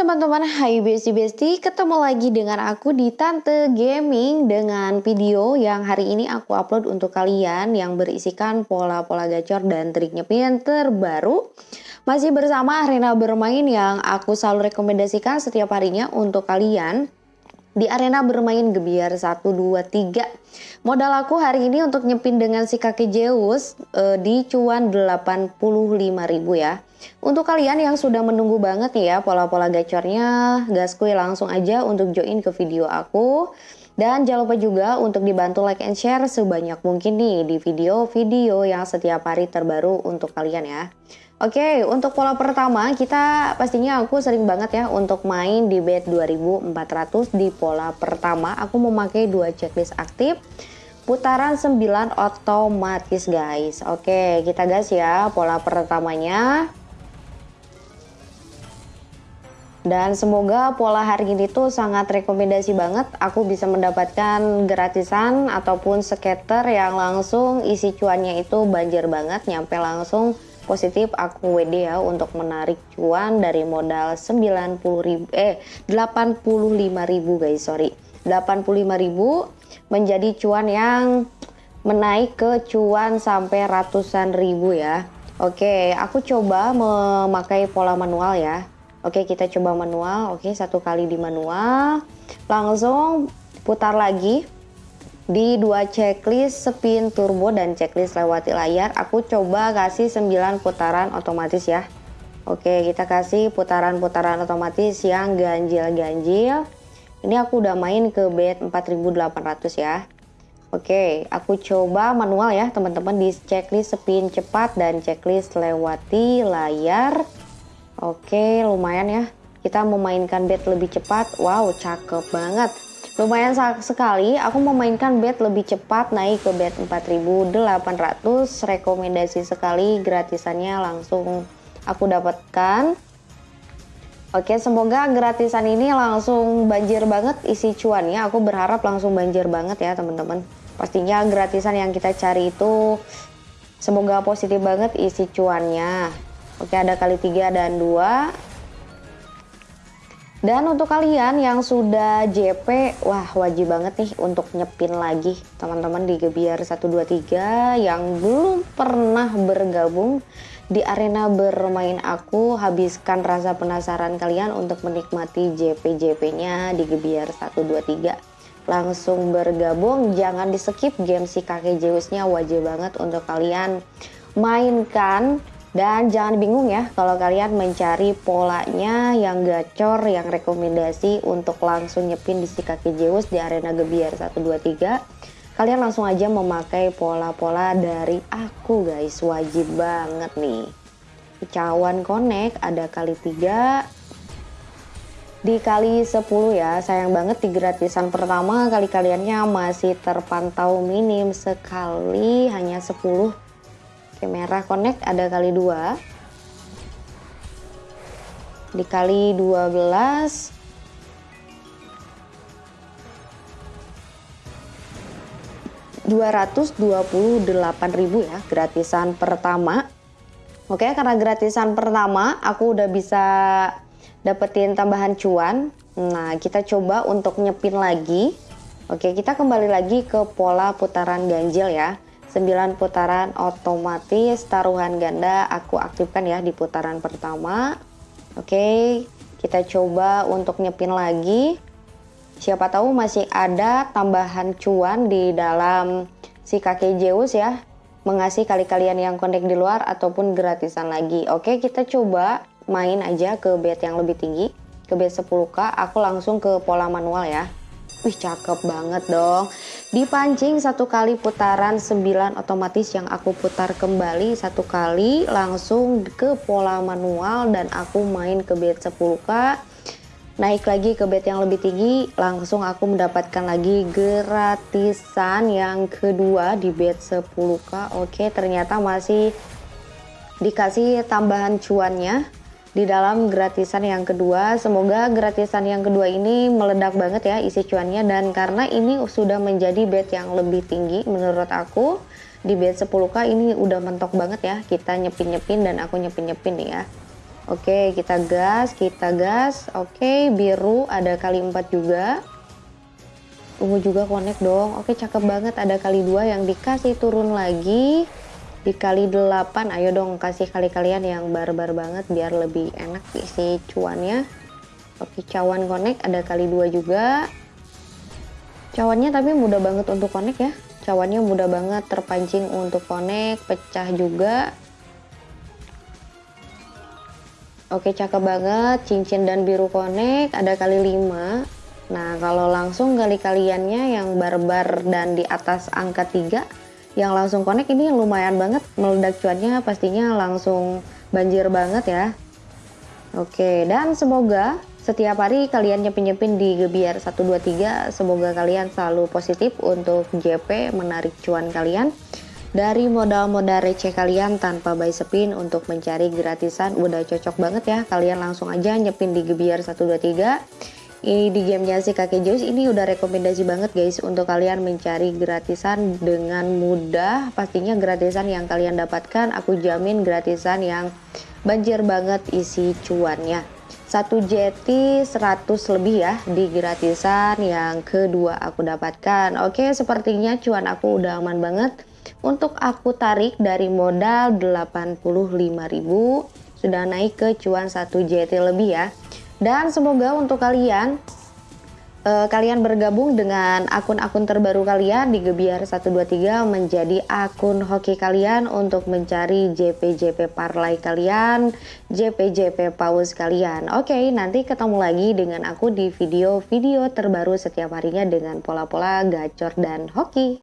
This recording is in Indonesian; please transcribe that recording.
teman-teman, hai besti-besti, ketemu lagi dengan aku di Tante Gaming dengan video yang hari ini aku upload untuk kalian yang berisikan pola-pola gacor dan trik nyepin terbaru. Masih bersama arena bermain yang aku selalu rekomendasikan setiap harinya untuk kalian di arena bermain gebiar 1, 2, 3. Modal aku hari ini untuk nyepin dengan si kaki Zeus e, di cuan 85.000 ya. Untuk kalian yang sudah menunggu banget ya pola-pola gacornya, gaskui langsung aja untuk join ke video aku. Dan jangan lupa juga untuk dibantu like and share sebanyak mungkin nih di video-video yang setiap hari terbaru untuk kalian ya. Oke, untuk pola pertama kita pastinya aku sering banget ya untuk main di bet 2400 di pola pertama. Aku memakai dua checklist aktif putaran 9 otomatis guys. Oke, kita gas ya pola pertamanya. Dan semoga pola hari ini tuh sangat rekomendasi banget. Aku bisa mendapatkan gratisan ataupun skater yang langsung isi cuannya itu banjir banget. Nyampe langsung positif aku WD ya untuk menarik cuan dari modal 90 ribu, eh 85 ribu guys sorry. 85 ribu menjadi cuan yang menaik ke cuan sampai ratusan ribu ya. Oke aku coba memakai pola manual ya. Oke kita coba manual. Oke satu kali di manual. Langsung putar lagi Di dua checklist spin turbo dan checklist lewati layar Aku coba kasih 9 putaran otomatis ya Oke kita kasih putaran-putaran otomatis yang ganjil-ganjil Ini aku udah main ke bet 4800 ya Oke, aku coba manual ya teman-teman di checklist spin cepat dan checklist lewati layar. Oke, lumayan ya. Kita memainkan bed lebih cepat. Wow, cakep banget. Lumayan sekali, aku memainkan bed lebih cepat naik ke bed 4800. Rekomendasi sekali, gratisannya langsung aku dapatkan. Oke, semoga gratisan ini langsung banjir banget isi cuannya. Aku berharap langsung banjir banget ya teman-teman. Pastinya gratisan yang kita cari itu semoga positif banget isi cuannya. Oke ada kali 3 dan 2 dan untuk kalian yang sudah JP, wah wajib banget nih untuk nyepin lagi teman-teman di Gebiar 123 yang belum pernah bergabung di arena bermain aku. Habiskan rasa penasaran kalian untuk menikmati JP-JP-nya di Gebiar 123. Langsung bergabung, jangan di skip game si kakek Zeusnya wajib banget untuk kalian mainkan dan jangan bingung ya kalau kalian mencari polanya yang gacor, yang rekomendasi untuk langsung nyepin di si kaki Zeus di arena Gebiar 123. Kalian langsung aja memakai pola-pola dari aku guys, wajib banget nih. Cawan connect ada kali 3 dikali 10 ya sayang banget di gratisan pertama kali kaliannya masih terpantau minim sekali hanya 10 Oke, merah connect ada kali 2. Dikali 12. dua ratus dua puluh delapan ribu ya gratisan pertama oke karena gratisan pertama aku udah bisa dapetin tambahan cuan nah kita coba untuk nyepin lagi oke kita kembali lagi ke pola putaran ganjil ya 9 putaran otomatis taruhan ganda aku aktifkan ya di putaran pertama. Oke kita coba untuk nyepin lagi. Siapa tahu masih ada tambahan cuan di dalam si kakek Zeus ya. Mengasih kali kalian yang connect di luar ataupun gratisan lagi. Oke kita coba main aja ke bet yang lebih tinggi ke bet 10k aku langsung ke pola manual ya. Wih cakep banget dong. Dipancing satu kali putaran 9 otomatis yang aku putar kembali satu kali langsung ke pola manual dan aku main ke bet 10k. Naik lagi ke bet yang lebih tinggi langsung aku mendapatkan lagi gratisan yang kedua di bet 10k. Oke ternyata masih dikasih tambahan cuannya di dalam gratisan yang kedua. Semoga gratisan yang kedua ini meledak banget ya isi cuannya dan karena ini sudah menjadi bet yang lebih tinggi menurut aku di bet 10k ini udah mentok banget ya kita nyepin-nyepin dan aku nyepin-nyepin nih ya. Oke, kita gas, kita gas. Oke, biru ada kali 4 juga. Ungu juga connect dong. Oke, cakep banget ada kali dua yang dikasih turun lagi. Dikali 8, ayo dong kasih kali kalian yang barbar banget biar lebih enak isi cuannya. Oke, cawan connect ada kali dua juga. Cawannya tapi mudah banget untuk connect ya. Cawannya mudah banget terpancing untuk connect, pecah juga. Oke cakep banget, cincin dan biru konek ada kali 5. Nah kalau langsung kali kaliannya yang barbar dan di atas angka 3 yang langsung konek ini lumayan banget meledak cuannya pastinya langsung banjir banget ya. Oke dan semoga setiap hari kalian nyepin-nyepin di Gebiar 123 semoga kalian selalu positif untuk JP menarik cuan kalian dari modal-modal receh kalian tanpa buy spin untuk mencari gratisan. Udah cocok banget ya kalian langsung aja nyepin di Gebiar 123 ini di gamenya si kakek Zeus ini udah rekomendasi banget guys untuk kalian mencari gratisan dengan mudah. Pastinya gratisan yang kalian dapatkan aku jamin gratisan yang banjir banget isi cuannya. Satu jeti 100 lebih ya di gratisan yang kedua aku dapatkan. Oke sepertinya cuan aku udah aman banget. Untuk aku tarik dari modal 85.000 sudah naik ke cuan 1 JT lebih ya. Dan semoga untuk kalian uh, kalian bergabung dengan akun-akun terbaru kalian di Gebiar 123 menjadi akun hoki kalian untuk mencari JP-JP parlay kalian, JP-JP paus kalian. Oke, nanti ketemu lagi dengan aku di video-video terbaru setiap harinya dengan pola-pola gacor dan hoki.